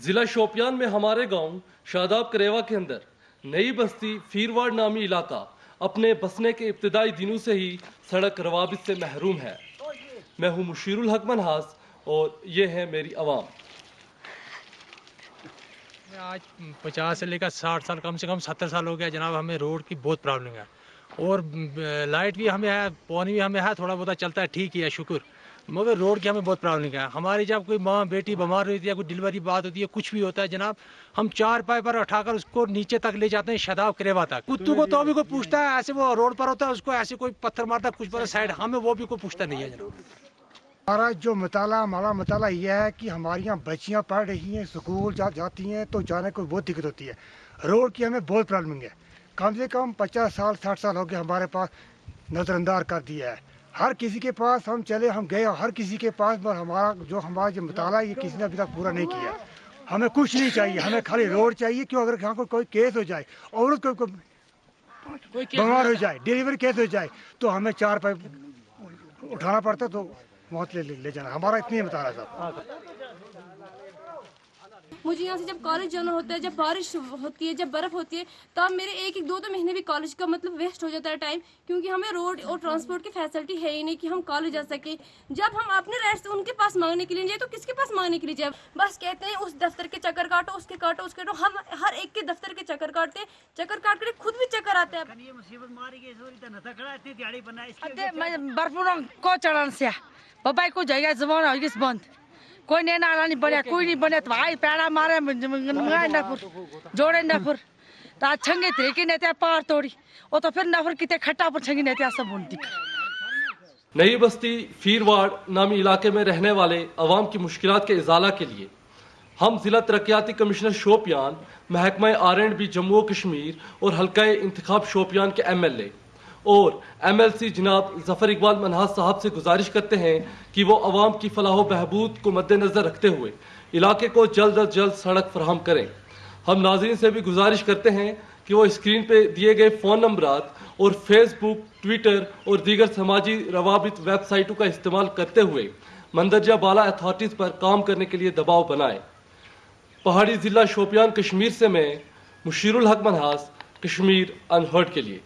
जिला शोपियान में हमारे गाँव, शादाब करेवा के अंदर, नई बस्ती फीरवाड़ नामी इलाका, अपने बसने के इब्तदाई दिनों से ही सड़क रवाबित से महरूम है। मैं हूँ मुशीरुल हक मनहास, और ये है मेरी आवाम। आज पचास से लेकर साठ साल, कम से कम सत्तर साल हो गया जनाब, हमें रोड की बहुत प्रॉब्लम है। और लाइट भी हमें है, पानी भी हमें है थोड़ा बहुत चलता है, ठीक ही है, शुक्र। मगर रोड की हमें बहुत प्रॉब्लम है हमारी जब कोई माँ बेटी बीमार होती है, कोई डिलीवरी बात होती है, कुछ भी होता है, जनाब, हम चार पाए पर उठाकर उसको नीचे तक ले जाते हैं शदाब करेवा तक कुत्तू को तो भी कोई पूछता है, ऐसे वो रोड पर होता है, उसको ऐसे कोई पत्थर मारता है, कुछ पर साइड, हमें वो भी कोई पूछता नहीं है, जनाब। हमारा जो मताला, हमारा मताला यह है कि हमारी यहाँ बच्चियाँ पढ़ रही हैं, स्कूल जा, जाती हैं तो जाने को बहुत दिक्कत होती है। रोड की हमें बहुत प्रॉब्लम है। कम से कम पचास साल, साठ साल हो गए हमारे पास नज़रअंदाज कर दिया है। हर किसी के पास हम चले हम गए हर किसी के पास पर हमारा जो हमारा जो मताला है ये किसी ने अभी तक पूरा नहीं किया। हमें कुछ नहीं चाहिए हमें खाली रोड चाहिए क्यों अगर यहाँ को कोई केस हो जाए औरत को कोई बीमार हो जाए डिलीवरी केस हो जाए तो हमें चार पाइप उठाना पड़ता तो मौत ले ले जाना। हमारा इतनी ही बता रहा साहब मुझे यहाँ से जब कॉलेज जाना होता है जब बारिश होती है जब बर्फ़ होती है तब मेरे एक एक दो दो महीने भी कॉलेज का मतलब वेस्ट हो जाता है टाइम क्योंकि हमें रोड और ट्रांसपोर्ट की फैसिलिटी है ही नहीं कि हम कॉलेज जा सके। जब हम अपने राइट्स उनके पास मांगने के लिए जाए तो किसके पास मांगने के लिए जाए? बस कहते हैं उस दफ्तर के चक्कर काटो उसके काटो उसके काटो। हम हर एक के दफ्तर के चक्कर काटते हैं चक्कर काट कर खुद भी चक्कर आते हैं। त बर्फुरंग को चढ़न से? बाबाई को जगह जमाना हो गई बंद। कोई नहीं नाला नहीं बढ़िया कोई नहीं बने तो भाई पैड़ा मारे मंगाए नफर जोड़े नफर। तो आज छंगे थे कि नहीं पार तोड़ी वो तो फिर नफर कितने खट्टा पर छंगी नहीं सब बुनती नई बस्ती फीरवाड़ नामी इलाके में रहने वाले अवाम की मुश्किल के इजाला के लिए हम जिला तरक्याती कमिश्नर शोपियान महकमा R and B Jammu Kashmir और हल्का इंतखाब शोपियान के एम एल ए और एम एल सी जनाब ज़फ़र इकबाल मनहास साहब से गुजारिश करते हैं कि वो अवाम की फलाह बहबूद को मद्देनजर रखते हुए इलाके को जल्द अज जल्द सड़क फराहम करें। हम नाजरीन से भी गुजारिश करते हैं कि वो स्क्रीन पर दिए गए फ़ोन नंबरात और फेसबुक ट्विटर और दीगर समाजी रवाबित वेबसाइटों का इस्तेमाल करते हुए मंदरजा बाला अथॉरिटीज़ पर काम करने के लिए दबाव बनाएँ। पहाड़ी ज़िला शोपियान कश्मीर से मैं मुशीरुल हक मनहास कश्मीर अनहर्ड के लिए।